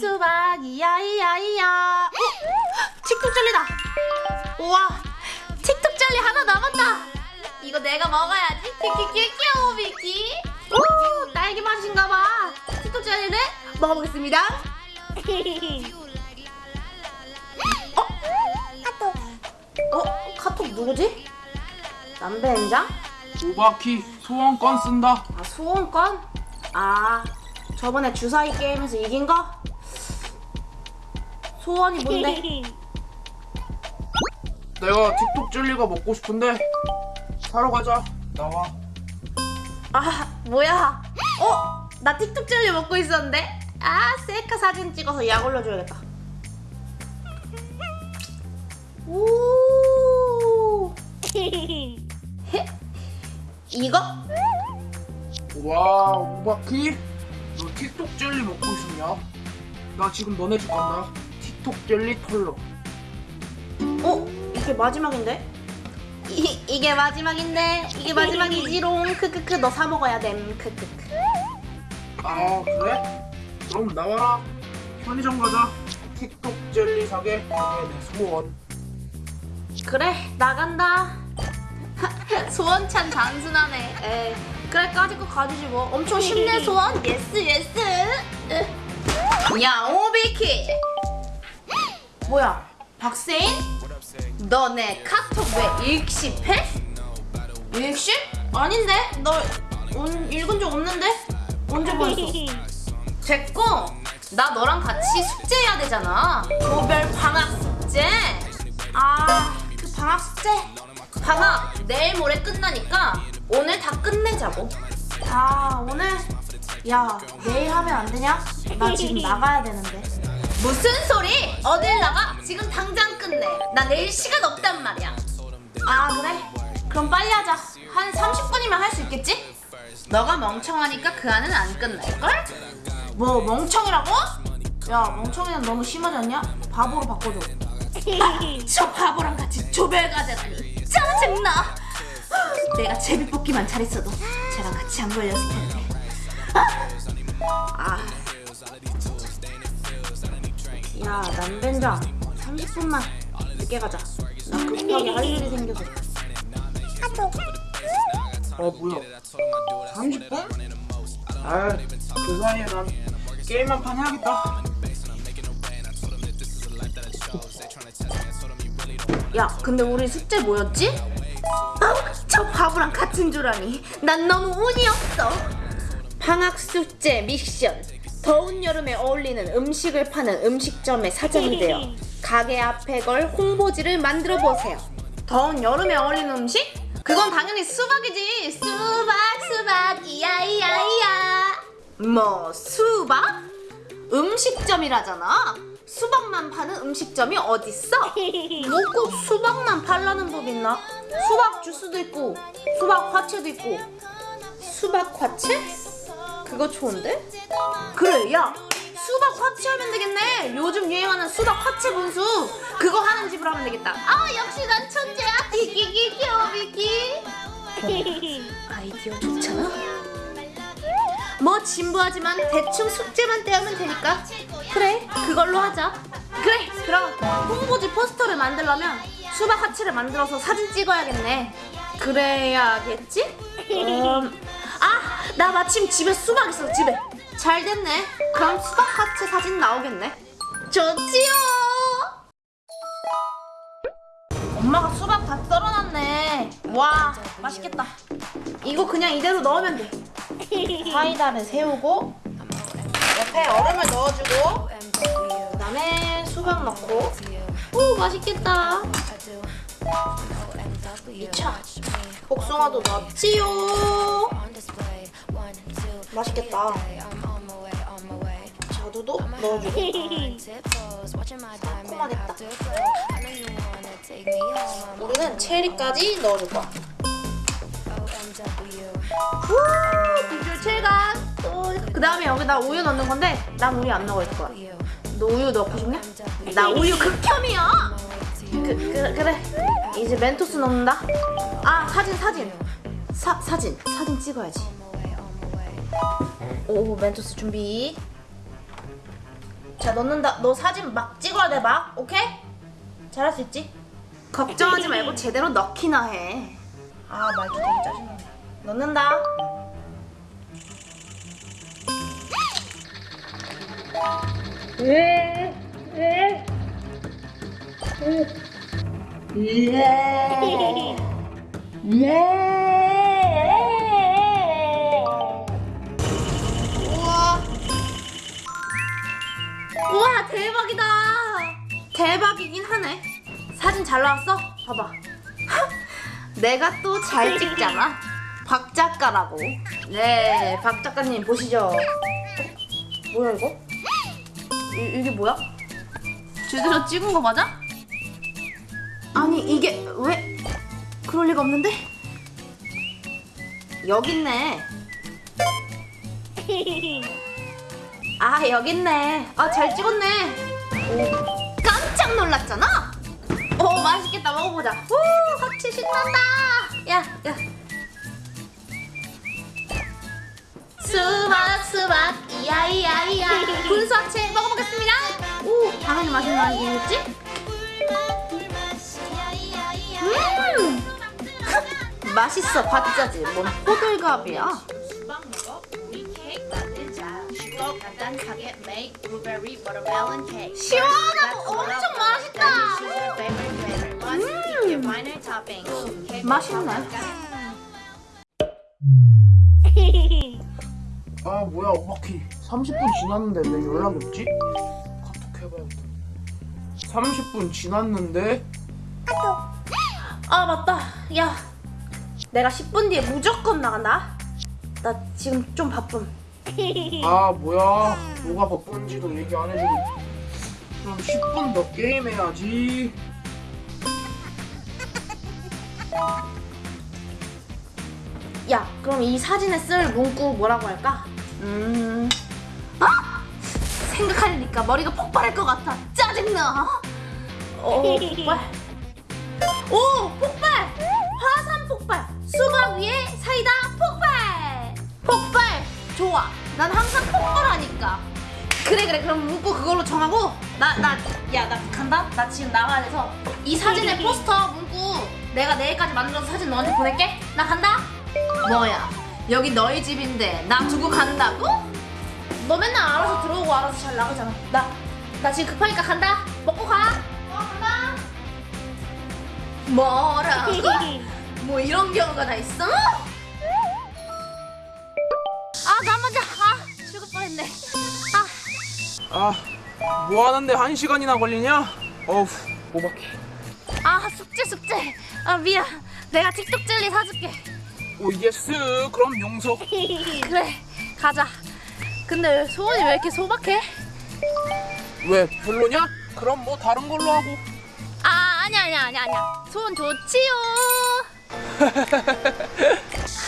수박 이야 이야 이야 틱톡 젤리다 우와 틱톡 젤리 하나 남았다 이거 내가 먹어야지 키키키 귀여워 미키 오 딸기 맛인가봐 틱톡 젤리를 먹어보겠습니다 어? 카톡 누구지? 남배인장? 오바키 소원권 쓴다. 아 소원권? 아 저번에 주사위 게임에서 이긴 거? 소원이 뭔데? 내가 틱톡 젤리가 먹고 싶은데 사러 가자. 나와. 아 뭐야 어? 나 틱톡 젤리 먹고 있었는데? 아 셀카 사진 찍어서 약 올려줘야겠다 오 헤? 이거? 와 오바키 너 틱톡 젤리 먹고 싶냐? 나 지금 너네 집 간다. 틱톡 젤리 털러. 어? 이게 마지막인데? 이, 이게 마지막인데 이게 마지막이지롱 크크크 너 사 먹어야 됨 크크크 아 그래? 그럼 나와라. 편의점 가자. 틱톡 젤리 사게. 그게 내 소원. 그래 나간다 소원찬 단순하네 에 그래 까짓 거 가지지 뭐 엄청 쉽네 소원 yes yes 야 오비키 뭐야 박세인? 너네 카톡 왜 읽씹해? 읽씹? 아닌데 너 온, 읽은 적 없는데? 언제 보냈어? 됐고 나 너랑 같이 숙제해야 되잖아 조별 방학 숙제 아 그 방학 숙제 방학 내일 모레 끝나니까 오늘 다 끝내자고 아 오늘 야 내일 하면 안 되냐? 나 지금 나가야 되는데 무슨 소리? 어딜 나가? 지금 당장 끝내 나 내일 시간 없단 말이야 아 그래? 그럼 빨리 하자 한 30분이면 할 수 있겠지? 너가 멍청하니까 그 안은 안 끝날걸? 뭐 멍청이라고? 야 멍청이는 너무 심하지 않냐? 바보로 바꿔줘 아, 저 바보랑 같이 조별 과제라니 짜증나 내가 제비뽑기만 잘했어도 쟤랑 같이 안 걸렸을 텐데 아. 야 남된장 30분만 늦게 가자 나 급하게 할 일이 생겨서 아 뭐야? 30분? 아그 사이에 난 게임 한 판 해야겠다. 야 근데 우리 숙제 뭐였지? 아우 저 바보랑 같은 줄 아니 난 너무 운이 없어 방학 숙제 미션 더운 여름에 어울리는 음식을 파는 음식점의 사장이 되어 가게 앞에 걸 홍보지를 만들어 보세요 더운 여름에 어울리는 음식? 그건 당연히 수박이지 수박 수박 이야 이야 이야 뭐 수박? 음식점이라잖아 수박만 파는 음식점이 어딨어? 뭐꼭 수박만 팔라는 법 있나? 수박 주스도 있고 수박 화채도 있고 수박 화채? 그거 좋은데? 그래 야 수박 화채 하면 되겠네. 요즘 유행하는 수박 화채 분수. 그거 하는 집으로 하면 되겠다. 아 역시 난 천재야. 기기기 귀여워 미키. 아이디어 좋잖아. 뭐 진부하지만 대충 숙제만 떼우면 되니까. 그래 그걸로 하자. 그래 그럼 홍보지 포스터를 만들려면 수박 화채를 만들어서 사진 찍어야겠네. 그래야겠지? 음, 아 나 마침 집에 수박 있어 집에. 잘 됐네. 그럼 수박 화채 사진 나오겠네. 좋지요! 엄마가 수박 다 썰어놨네. 와 맛있겠다. 이거 그냥 이대로 넣으면 돼. 사이다를 세우고 옆에 얼음을 넣어주고 그 다음에 수박 넣고. 오 맛있겠다. 2차 복숭아도 넣었지요 맛있겠다. 자두도 넣어주고. 새콤하겠다 우리는 체리까지 넣어줄 거야. 우 비주얼 체감 그 다음에 여기다 우유 넣는 건데 난 우유 안 넣을 거야. 너 우유 넣고 싶냐? 나 우유 극혐이야. 그, 그, 그래. 이제 멘토스 넣는다. 아 사진 사진. 사, 사진. 사진 찍어야지 오 멘토스 준비 자자 넣는다. 너 사진 막 찍어야 돼 막. 오케이? 잘할 수 있지? 걱정하지 말고 제대로 넣기나 해. 아 말도 되게 짜증나네. 넣는다. 우와. 우와 대박이다. 대박이긴 하네. 사진 잘 나왔어? 봐봐. 내가 또 잘 찍잖아. 박 작가라고. 네, 박 작가님 보시죠. 뭐야 이거? 이, 이게 뭐야? 제대로 찍은 거 맞아? 아니 이게 왜 그럴 리가 없는데? 여기 있네. 아 여기 있네. 아 잘 찍었네. 오, 깜짝 놀랐잖아. 오 맛있겠다 먹어보자. 오 같이 신난다. 야 야. 수박 수박 이야 이야 이야 군수화채 먹어보겠습니다. 오 당연히 맛있는 아니겠지? 음 맛있어 봤자지 뭔 호들갑이야. Blueberry watermelon cake. 시원하고 엄청 맛있다. 음. 맛있네. 아 뭐야 오마키. 30분 지났는데 왜 연락이 없지? 카톡 해봐야겠다 30분 지났는데? 아 맞다. 야 내가 10분 뒤에 무조건 나간다. 나 지금 좀 바쁨 아 뭐야? 뭐가 바쁜지도 얘기 안 해주고. 그럼 10분 더 게임 해야지. 야 그럼 이 사진에 쓸 문구 뭐라고 할까? 음. 아! 생각하니까 머리가 폭발할 것 같아. 짜증나. 오 폭발. 오 폭발! 화산 폭발. 수박 위에 사이다. 좋아 난 항상 폭발하니까. 그래 그래. 그럼 문구 그걸로 정하고 나 나 야 나 간다? 나 지금 나가야 돼서 이 사진의 포스터 문구 내가 내일까지 만들어서 사진 너한테 보낼게. 나 간다? 뭐야? 여기 너희 집인데 나 두고 간다고? 너 맨날 알아서 들어오고 알아서 잘 나가잖아. 나 나 지금 급하니까 간다. 먹고 가. 어, 간다. 뭐라고? 뭐 이런 경우가 다 있어? 아아 뭐하는데 한 시간이나 걸리냐? 어우 오마키 아 숙제 숙제. 아 미안. 내가 틱톡 젤리 사줄게. oh yes. 그럼 용서. 그래 가자. 근데 소원이 왜 이렇게 소박해? 왜 별로냐? 그럼 뭐 다른 걸로 하고. 아 아니야 아니야 아니야 아니야. 소원 좋지요